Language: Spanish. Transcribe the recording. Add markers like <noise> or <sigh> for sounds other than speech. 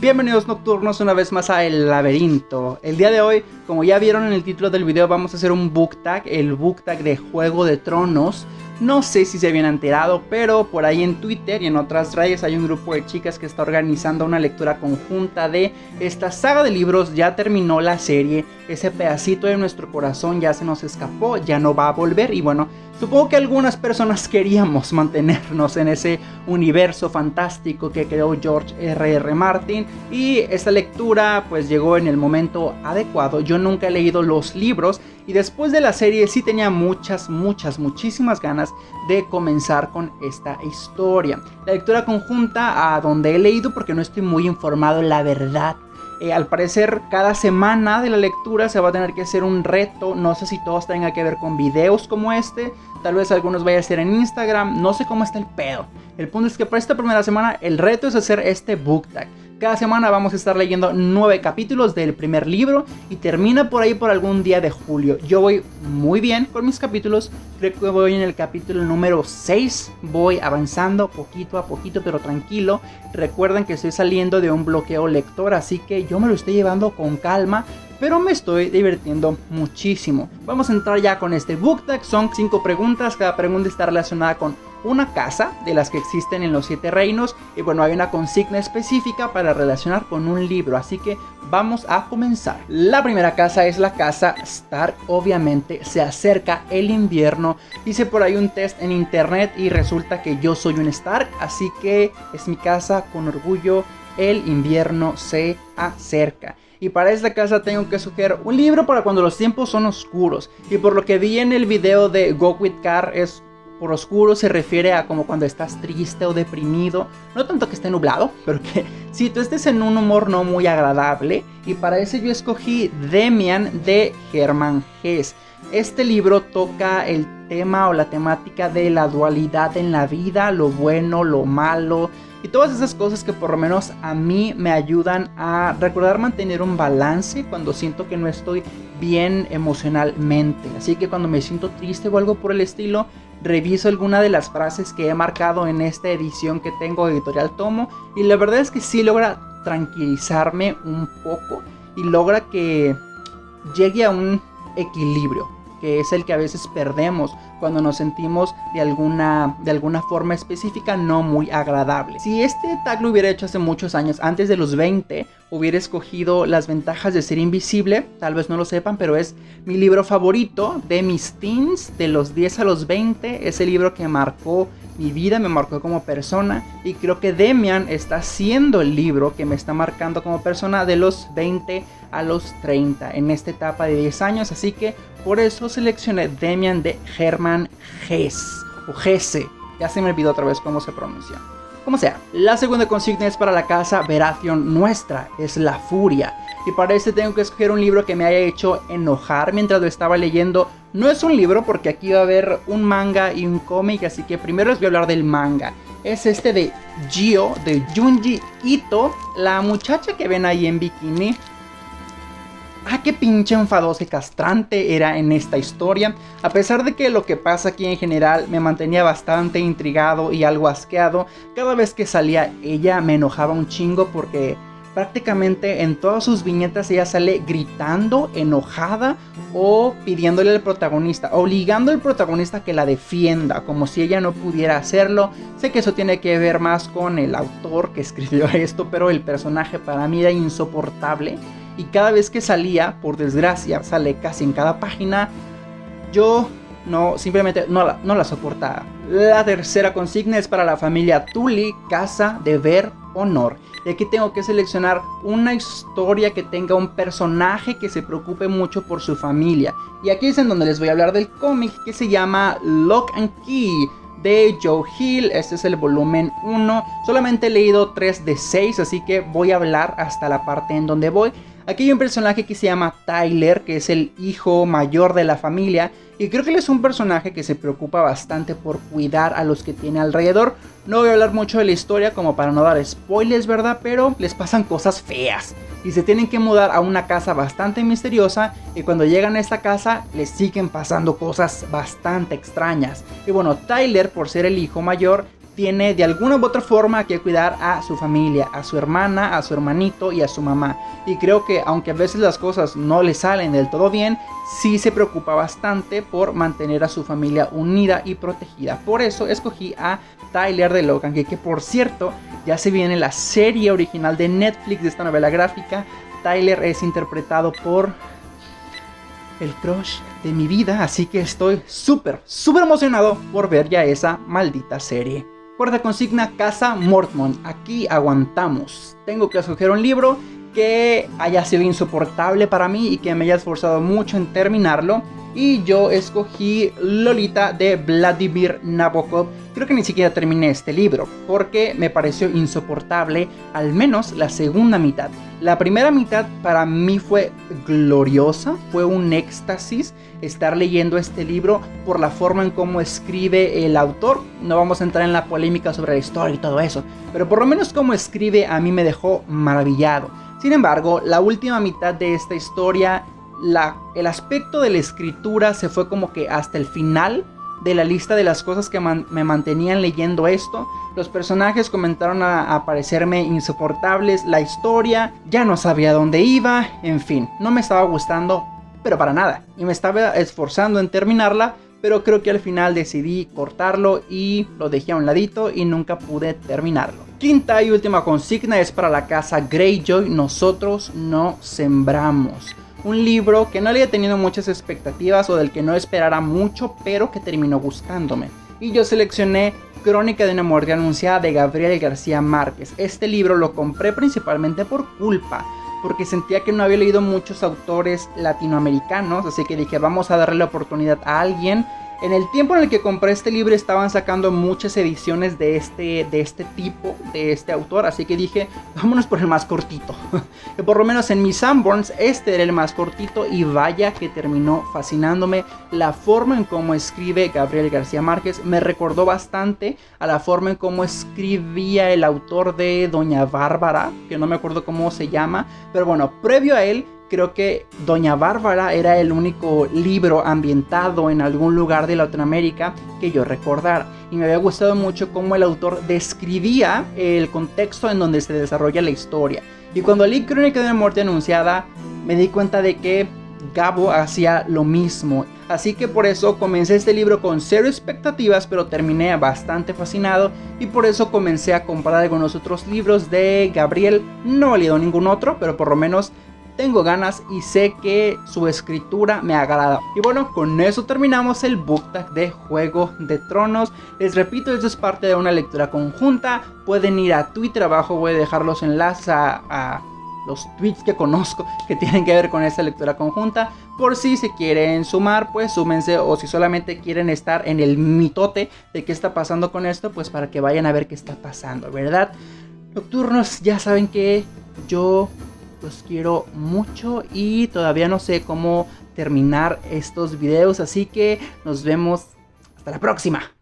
Bienvenidos nocturnos una vez más a El Laberinto. El día de hoy, como ya vieron en el título del video, vamos a hacer un book tag, el book tag de Juego de Tronos. No sé si se habían enterado, pero por ahí en Twitter y en otras redes hay un grupo de chicas que está organizando una lectura conjunta de esta saga de libros. Ya terminó la serie, ese pedacito de nuestro corazón ya se nos escapó, ya no va a volver y bueno, Supongo que algunas personas <laughs> queríamos mantenernos en ese universo fantástico que creó George R.R. R. Martin y esta lectura pues llegó en el momento adecuado. Yo nunca he leído los libros y después de la serie sí tenía muchas, muchas, muchísimas ganas de comenzar con esta historia. La lectura conjunta a donde he leído porque no estoy muy informado la verdad eh, al parecer cada semana de la lectura se va a tener que hacer un reto, no sé si todos tengan que ver con videos como este, tal vez algunos vaya a ser en Instagram, no sé cómo está el pedo. El punto es que para esta primera semana el reto es hacer este book tag. Cada semana vamos a estar leyendo nueve capítulos del primer libro y termina por ahí por algún día de julio. Yo voy muy bien con mis capítulos, creo que voy en el capítulo número 6, voy avanzando poquito a poquito pero tranquilo. Recuerden que estoy saliendo de un bloqueo lector, así que yo me lo estoy llevando con calma pero me estoy divirtiendo muchísimo. Vamos a entrar ya con este book tag, son 5 preguntas, cada pregunta está relacionada con una casa de las que existen en los siete reinos y bueno hay una consigna específica para relacionar con un libro así que vamos a comenzar la primera casa es la casa Stark obviamente se acerca el invierno hice por ahí un test en internet y resulta que yo soy un Stark así que es mi casa con orgullo el invierno se acerca y para esta casa tengo que sugerir un libro para cuando los tiempos son oscuros. Y por lo que vi en el video de Go With Car es por oscuro se refiere a como cuando estás triste o deprimido. No tanto que esté nublado, <laughs> pero que si tú estés en un humor no muy agradable. Y para eso yo escogí Demian de Germán Hess. Este libro toca el tema o la temática de la dualidad en la vida, lo bueno, lo malo, y todas esas cosas que por lo menos a mí me ayudan a recordar mantener un balance cuando siento que no estoy bien emocionalmente. Así que cuando me siento triste o algo por el estilo, reviso alguna de las frases que he marcado en esta edición que tengo editorial Tomo y la verdad es que sí logra tranquilizarme un poco y logra que llegue a un equilibrio que es el que a veces perdemos cuando nos sentimos de alguna, de alguna forma específica no muy agradable. Si este tag lo hubiera hecho hace muchos años, antes de los 20, hubiera escogido las ventajas de ser invisible, tal vez no lo sepan, pero es mi libro favorito de mis teens, de los 10 a los 20, ese libro que marcó mi vida, me marcó como persona y creo que Demian está siendo el libro que me está marcando como persona de los 20 a los 30 en esta etapa de 10 años, así que por eso seleccioné Demian de Hermann Hesse o Hesse, ya se me olvidó otra vez cómo se pronuncia. Como sea, la segunda consigna es para la casa Veración Nuestra, es La Furia. Y para este tengo que escoger un libro que me haya hecho enojar mientras lo estaba leyendo. No es un libro porque aquí va a haber un manga y un cómic, así que primero les voy a hablar del manga. Es este de Gio, de Junji Ito, la muchacha que ven ahí en bikini. Ah, qué pinche enfadosa y castrante era en esta historia. A pesar de que lo que pasa aquí en general me mantenía bastante intrigado y algo asqueado, cada vez que salía ella me enojaba un chingo porque prácticamente en todas sus viñetas ella sale gritando, enojada o pidiéndole al protagonista, obligando al protagonista que la defienda, como si ella no pudiera hacerlo. Sé que eso tiene que ver más con el autor que escribió <laughs> esto, pero el personaje para mí era insoportable y cada vez que salía, por desgracia, sale casi en cada página, yo no, simplemente no la, no la soportaba. La tercera consigna es para la familia Tully, Casa, Deber, Honor. Y aquí tengo que seleccionar una historia que tenga un personaje que se preocupe mucho por su familia. Y aquí es en donde les voy a hablar del cómic que se llama Lock and Key de Joe Hill. Este es el volumen 1. Solamente he leído 3 de 6, así que voy a hablar hasta la parte en donde voy. Aquí hay un personaje que se llama Tyler, que es el hijo mayor de la familia. Y creo que él es un personaje que se preocupa bastante por cuidar a los que tiene alrededor. No voy a hablar mucho de la historia como para no dar spoilers, ¿verdad? Pero les pasan cosas feas. Y se tienen que mudar a una casa bastante misteriosa. Y cuando llegan a esta casa les siguen pasando cosas bastante extrañas. Y bueno, Tyler, por ser el hijo mayor, tiene de alguna u otra forma que cuidar a su familia, a su hermana, a su hermanito y a su mamá. Y creo que aunque a veces las cosas no le salen del todo bien, sí se preocupa bastante por mantener a su familia unida y protegida. Por eso escogí a Tyler de Logan, que, por cierto ya se viene la serie original de Netflix de esta novela gráfica. Tyler es interpretado por el crush de mi vida, así que estoy súper, súper emocionado por ver ya esa maldita serie. Cuarta consigna, Casa Mortmont. Aquí aguantamos. Tengo que escoger un libro que haya sido insoportable para mí y que me haya esforzado mucho en terminarlo. Y yo escogí Lolita de Vladimir Nabokov. Creo que ni siquiera terminé este libro, porque me pareció insoportable, al menos la segunda mitad. La primera mitad para mí fue gloriosa, fue un éxtasis estar leyendo este libro por la forma en cómo escribe el autor. No vamos a entrar en la polémica sobre la historia y todo eso, pero por lo menos cómo escribe a mí me dejó maravillado. Sin embargo, la última mitad de esta historia, la, el aspecto de la escritura se fue como que hasta el final de la lista de las cosas que me mantenían leyendo esto. Los personajes comenzaron a, a, parecerme insoportables, la historia ya no sabía dónde iba, en fin, no me estaba gustando, pero para nada. Y me estaba esforzando en terminarla, pero creo que al final decidí cortarlo y lo dejé a un ladito y nunca pude terminarlo. Quinta y última consigna es para la casa Greyjoy, Nosotros no sembramos. Un libro que no había tenido muchas expectativas o del que no esperara mucho, pero que terminó gustándome. Y yo seleccioné Crónica de una muerte anunciada de Gabriel García Márquez. Este libro lo compré principalmente por culpa, porque sentía que no había leído muchos autores latinoamericanos, así que dije vamos a darle la oportunidad a alguien en el tiempo en el que compré este libro estaban sacando muchas ediciones de este, de este tipo, de este autor, así que dije, vámonos por el más cortito. que <laughs> por lo menos en mis Sanborns este era el más cortito y vaya que terminó fascinándome la forma en cómo escribe Gabriel García Márquez. Me recordó bastante a la forma en cómo escribía el autor de Doña Bárbara, que no me acuerdo cómo se llama, pero bueno, previo a él creo que Doña Bárbara era el único libro ambientado en algún lugar de Latinoamérica que yo recordara. Y me había gustado mucho cómo el autor describía el contexto en donde se desarrolla la historia. Y cuando leí Crónica de una muerte anunciada, me di cuenta de que Gabo hacía lo mismo. Así que por eso comencé este libro con cero expectativas, pero terminé bastante fascinado y por eso comencé a comprar algunos otros libros de Gabriel. No he leído ningún otro, pero por lo menos tengo ganas y sé que su escritura me agrada. Y bueno, con eso terminamos el book tag de Juego de Tronos. Les repito, esto es parte de una lectura conjunta. Pueden ir a Twitter, abajo voy a dejar los enlaces a, los tweets que conozco <laughs> que tienen que ver con esta lectura conjunta. Por si se quieren sumar, pues súmense. O si solamente quieren estar en el mitote de qué está pasando con esto, pues para que vayan a ver qué está pasando, ¿verdad? Nocturnos, ya saben que yo los quiero mucho y todavía no sé cómo terminar estos videos, así que nos vemos hasta la próxima.